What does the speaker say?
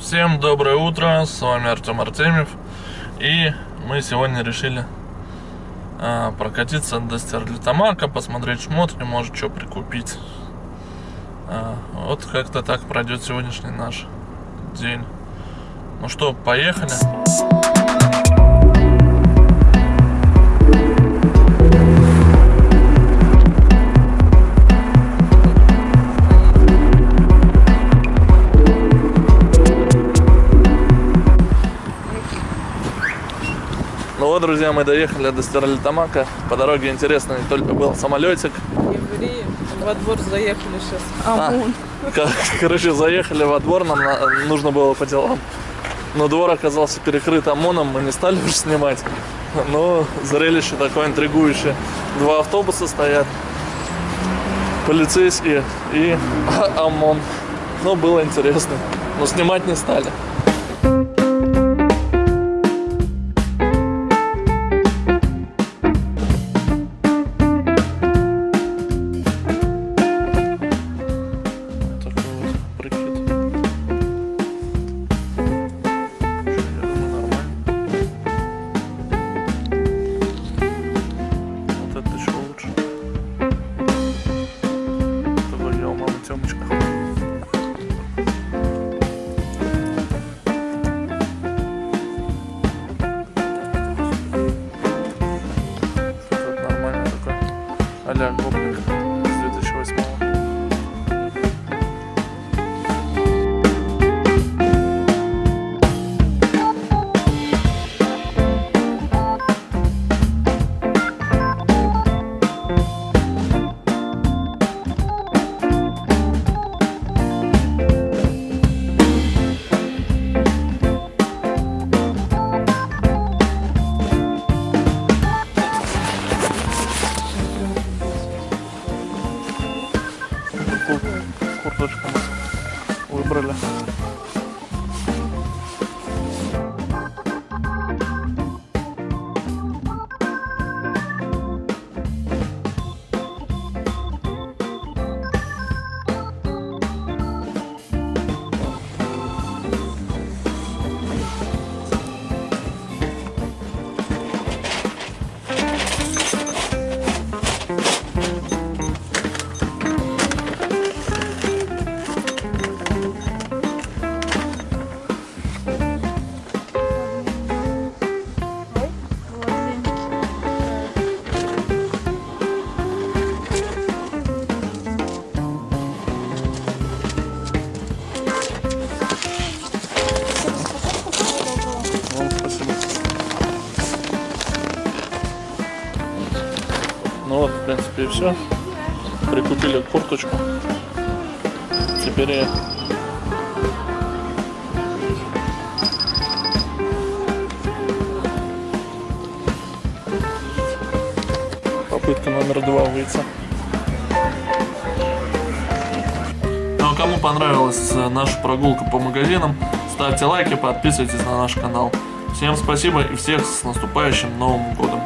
Всем доброе утро, с вами Артем Артемьев. И мы сегодня решили а, прокатиться до Стерлитамака, посмотреть шмотки, может что прикупить. А, Вот как-то так пройдет сегодняшний наш день. Ну что, поехали? Ну вот, друзья, мы доехали до Стерлитамака. По дороге интересно, не только был самолетик. Евреи во двор заехали сейчас. А, ОМОН. Кор- Короче, заехали во двор, нам на- нужно было по делам. Но двор оказался перекрыт ОМОНом, мы не стали уже снимать. Но зрелище такое интригующее. Два автобуса стоят, полицейские и ОМОН. Ну, было интересно. Но снимать не стали. Alarm koptu. Курточку выбрали. Ну вот, в принципе, и все. Прикупили курточку. Теперь я попытка номер два выйти. Ну а кому понравилась э, наша прогулка по магазинам, ставьте лайки, подписывайтесь на наш канал. Всем спасибо и всех с наступающим Новым Годом!